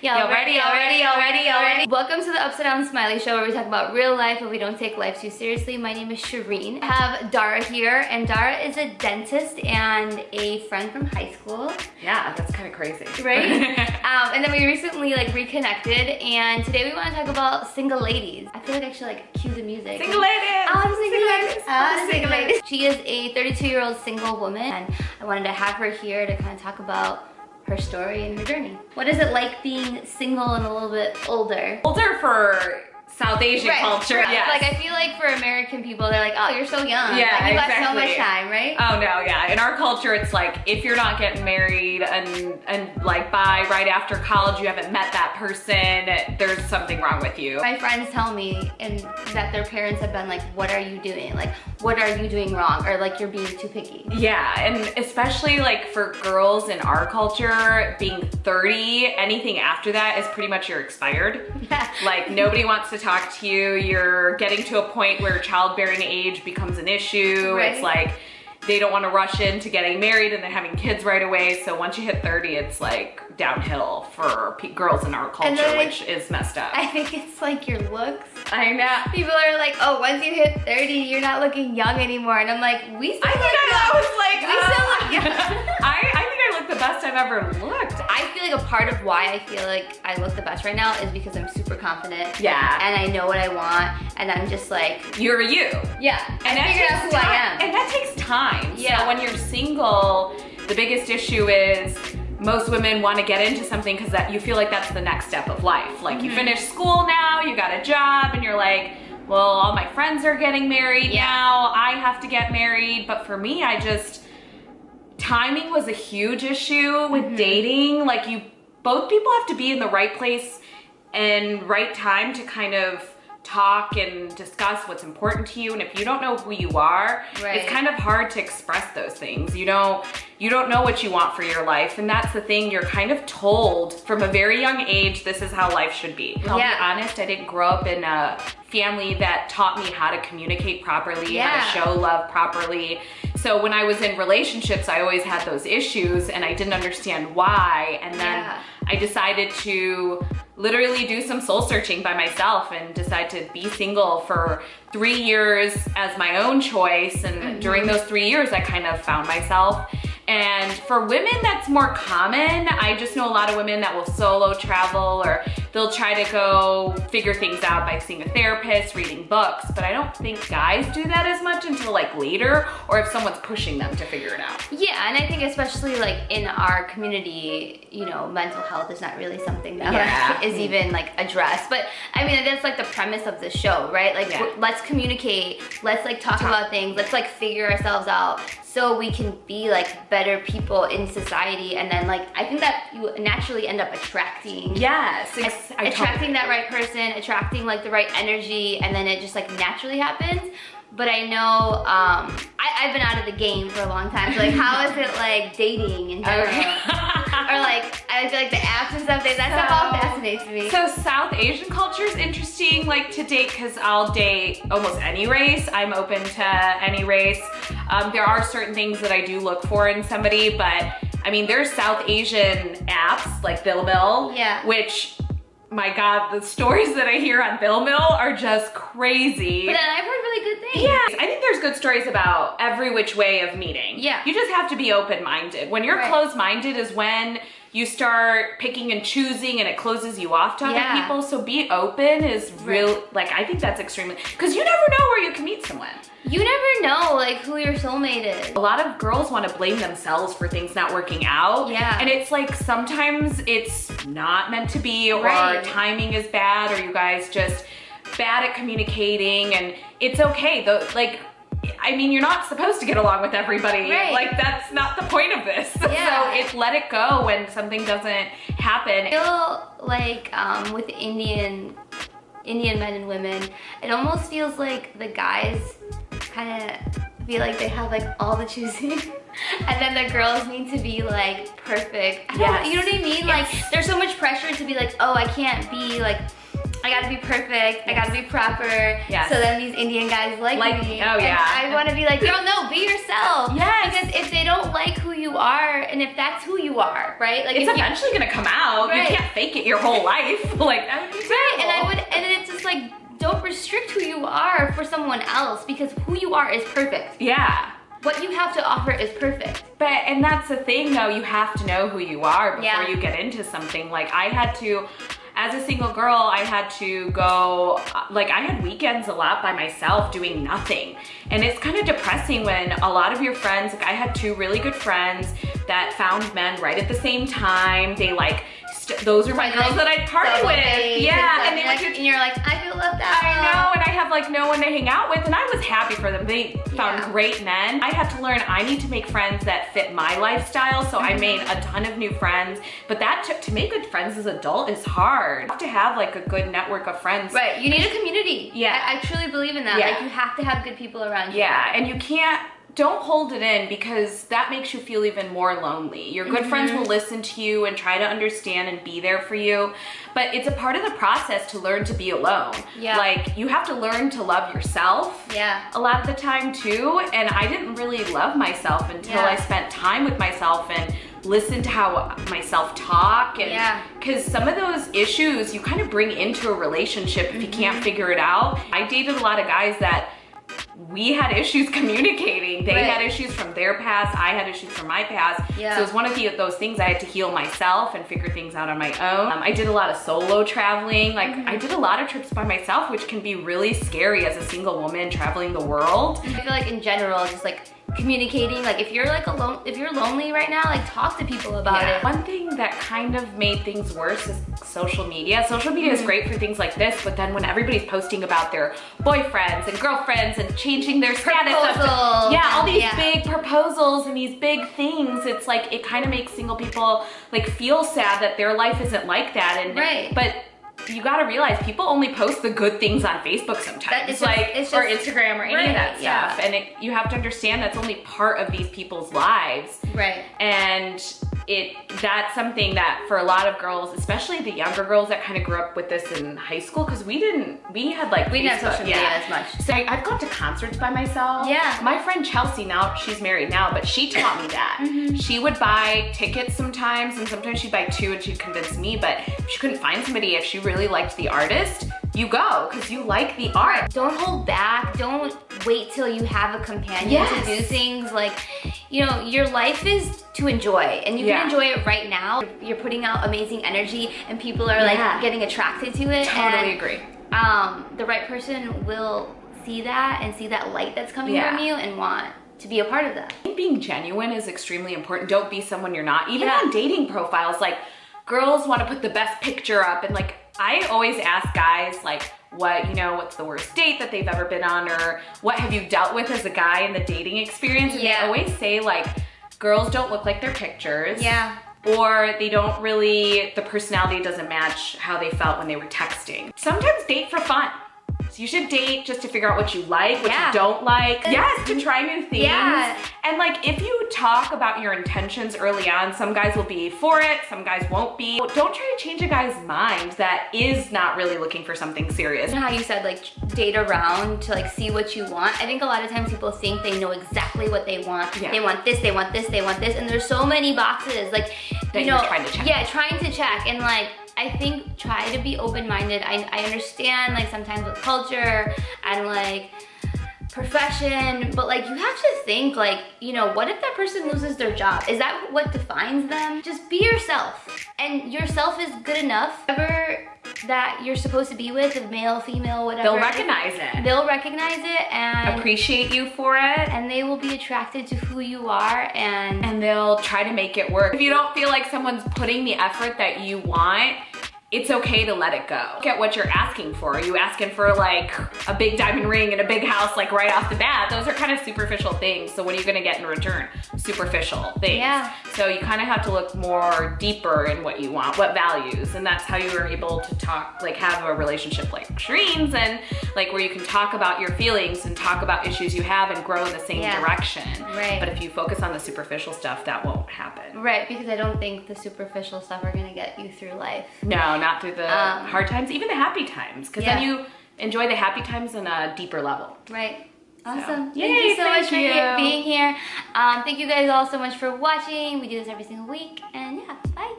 Yeah, already, already, already, already. Welcome to the Upside Down Smiley Show where we talk about real life but we don't take life too seriously. My name is Shireen. I have Dara here and Dara is a dentist and a friend from high school. Yeah, that's kind of crazy. Right? um, and then we recently like reconnected and today we want to talk about single ladies. I feel like I should like cue the music. Single ladies! I'm single Single ladies! ladies! I'm Single single ladies! She is a 32 year old single woman and I wanted to have her here to kind of talk about her story and her journey. What is it like being single and a little bit older? Older for South Asian culture, Yeah. yes. Like I feel like for American people, they're like, oh, you're so young. Yeah, like, you got so much time, right? Oh no, yeah. In our culture, it's like if you're not getting married and and like by right after college, you haven't met that person, there's something wrong with you. My friends tell me and that their parents have been like, what are you doing? Like, what are you doing wrong? Or like you're being too picky. Yeah, and especially like for girls in our culture, being 30, anything after that is pretty much you're expired. Like nobody wants to talk to you. You're getting to a point where childbearing age becomes an issue. Right. It's like they don't want to rush into getting married and then having kids right away. So once you hit 30, it's like downhill for pe girls in our culture, I- which is messed up. I think it's like your looks. I know. People are like, oh, once you hit 30, you're not looking young anymore. And I'm like, we still I think look I, young. was like, We still uh, look young. I, I think I look the best I've ever looked. I feel like a part of why I feel like I look the best right now is because I'm super confident. Yeah. And I know what I want. And I'm just like, You're you. yeah. And I that figured out who time. I am. And that takes time. Yeah. So when you're single, the biggest issue is most women want to get into something because that you feel like that's the next step of life. Like Mm-hmm. you finish school now, you got a job, and you're like, well, all my friends are getting married Yeah. now. I have to get married. But for me, I just timing was a huge issue with Mm-hmm. dating. Like you, both people have to be in the right place and right time to kind of talk and discuss what's important to you and if you don't know who you are Right. it's kind of hard to express those things you don't you don't know what you want for your life and that's the thing you're kind of told from a very young age this is how life should be i'll Yeah. be honest i didn't grow up in a family that taught me how to communicate properly how to show love properly so when i was in relationships i always had those issues and i didn't understand why and then Yeah. I decided to literally do some soul searching by myself and decide to be single for three years as my own choice. And mm-hmm. during those three years, I kind of found myself. And for women, that's more common. I just know a lot of women that will solo travel or they'll try to go figure things out by seeing a therapist, reading books. But I don't think guys do that as much until like later or if someone's pushing them to figure it out. Yeah, and I think especially like in our community, you know, mental health is not really something that Yeah. is even like addressed. But I mean, that's like the premise of the show, right? Like, Yeah. let's communicate, let's like talk Talk. about things, let's like figure ourselves out so we can be like better people in society. And then like, I think that you naturally end up attracting Yes, att- I attracting that right person, attracting like the right energy, and then it just like naturally happens. But I know um, I, I've been out of the game for a long time. So like, how is it like dating in general? or like, I feel like the apps and stuff. That stuff all fascinates me. So South Asian culture is interesting, like to date, because I'll date almost any race. I'm open to any race. Um, there are certain things that I do look for in somebody, but I mean, there's South Asian apps like Dil Mil, Yeah. which, my God, the stories that I hear on Dil Mil are just crazy. but then I've heard really good things. Yeah, I think there's good stories about every which way of meeting. Yeah. You just have to be open-minded. When you're Right. closed-minded is when you start picking and choosing and it closes you off to other Yeah. people. So be open is real, like I think that's extremely, because you never know where you can meet someone. You never know like who your soulmate is. A lot of girls want to blame themselves for things not working out. Yeah. And it's like sometimes it's not meant to be or Right. timing is bad or you guys just bad at communicating and it's okay. Though like I mean, you're not supposed to get along with everybody. Right. Like that's not the point of this. Yeah. So it's let it go when something doesn't happen. I feel like um, with Indian Indian men and women, it almost feels like the guys kind of feel like they have like all the choosing, and then the girls need to be like perfect. Yes. you know what I mean? Like there's so much pressure to be like, oh, I can't be like I gotta be perfect. I gotta be proper. Yes. So then these Indian guys like, Like- me. oh, And yeah. I want to be like, girl, no, be yourself. Yes. Because if they don't like who you are, and if that's who you are, right? Like It's you- eventually gonna come out. Right. You can't fake it your whole life. like that would be Right, and I would, and it's just like, don't restrict who you are for someone else because who you are is perfect. Yeah. What you have to offer is perfect. But and that's the thing though, you have to know who you are before Yeah. you get into something. Like I had to as a single girl, I had to go uh, like I had weekends a lot by myself doing nothing. And it's kind of depressing when a lot of your friends, like I had two really good friends that found men right at the same time. They like those are my Like, girls that I'd party with. Yeah, and they would do and you're like, I feel left out. I know, and I have like no one to hang out with, and I was happy for them. They found Yeah. great men. I had to learn I need to make friends that fit my lifestyle, so Mm-hmm. I made a ton of new friends. But that to, to make good friends as an adult is hard. You have to have like a good network of friends. Right, you need a community. Yeah. I, I truly believe in that. Yeah. Like you have to have good people around you. Yeah, and you can't. Don't hold it in because that makes you feel even more lonely. Your good friends Mm-hmm. will listen to you and try to understand and be there for you, but it's a part of the process to learn to be alone. Yeah. Like you have to learn to love yourself. Yeah. a lot of the time too and i didn't really love myself until Yeah. i spent time with myself and listened to how myself talk and Yeah. because some of those issues you kind of bring into a relationship if you can't figure it out i dated a lot of guys that we had issues communicating. They Right. had issues from their past. I had issues from my past. Yeah. So it was one of the, those things I had to heal myself and figure things out on my own. Um, I did a lot of solo traveling. Like Mm-hmm. I did a lot of trips by myself, which can be really scary as a single woman traveling the world. I feel like in general, just like communicating, like if you're like alone, if you're lonely right now, like talk to people about Yeah. it. One thing that kind of made things worse is social media. Social media Mm-hmm. is great for things like this, but then when everybody's posting about their boyfriends and girlfriends and changing their status, Proposals yeah, all these yeah. big proposals and these big things, it's like it kind of makes single people like feel sad that their life isn't like that. And Right. but you got to realize people only post the good things on Facebook sometimes, That- it's just- like it's or Instagram or any of Right, that yeah. stuff. And it, you have to understand that's only part of these people's lives Right. and it that's something that for a lot of girls especially the younger girls that kind of grew up with this in high school because we didn't we had like We didn't have social media as much. so I, i've gone to concerts by myself Yeah. my friend chelsea now she's married now but she taught me that Mm-hmm. she would buy tickets sometimes and sometimes she'd buy two and she'd convince me but she couldn't find somebody if she really liked the artist you go because you like the art Don't hold back. Don't wait till you have a companion Yes. to do things. Like, you know, your life is to enjoy, and you Yeah. can enjoy it right now. You're putting out amazing energy, and people are Yeah. like getting attracted to it. totally and, agree Um, the right person will see that and see that light that's coming Yeah. from you and want to be a part of that. Being genuine is extremely important. Don't be someone you're not. Even Yeah. on dating profiles, like girls want to put the best picture up and like I always ask guys like what, you know, what's the worst date that they've ever been on or what have you dealt with as a guy in the dating experience? And Yeah. they always say like girls don't look like their pictures. Yeah. Or they don't really, the personality doesn't match how they felt when they were texting. Sometimes date for fun. So you should date just to figure out what you like, what Yeah. you don't like. Yes, to try new things. Yeah. And like if you talk about your intentions early on, some guys will be for it, some guys won't be. Don't try to change a guy's mind that is not really looking for something serious. You know how you said like date around to like see what you want? I think a lot of times people think they know exactly what they want. Yeah. They want this, they want this, they want this, and there's so many boxes like That you know, trying to check. Yeah, trying to check and like I think try to be open-minded. I, I understand like sometimes with culture and like profession, but like you have to think like, you know, what if that person loses their job? Is that what defines them? Just be yourself. And yourself is good enough. Whoever that you're supposed to be with, male, female, whatever. They'll recognize it. They'll recognize it and Appreciate you for it. and they will be attracted to who you are and and they'll try to make it work. If you don't feel like someone's putting the effort that you want, it's okay to let it go. Look at what you're asking for. Are you asking for like a big diamond ring and a big house like right off the bat? Those are kind of superficial things. So what are you gonna get in return? Superficial things. Yeah. So you kind of have to look more deeper in what you want, what values. And that's how you are able to talk, like have a relationship like Shireen's and like where you can talk about your feelings and talk about issues you have and grow in the same Yeah. direction. Right. But if you focus on the superficial stuff, that won't happen. right because I don't think the superficial stuff are gonna get you through life. No, not through the Um, hard times, even the happy times, because then you enjoy the happy times on a deeper level. Right. Awesome. Yay, thank you so thank much for you. he- being here. Um, thank you guys all so much for watching. We do this every single week. And yeah, bye.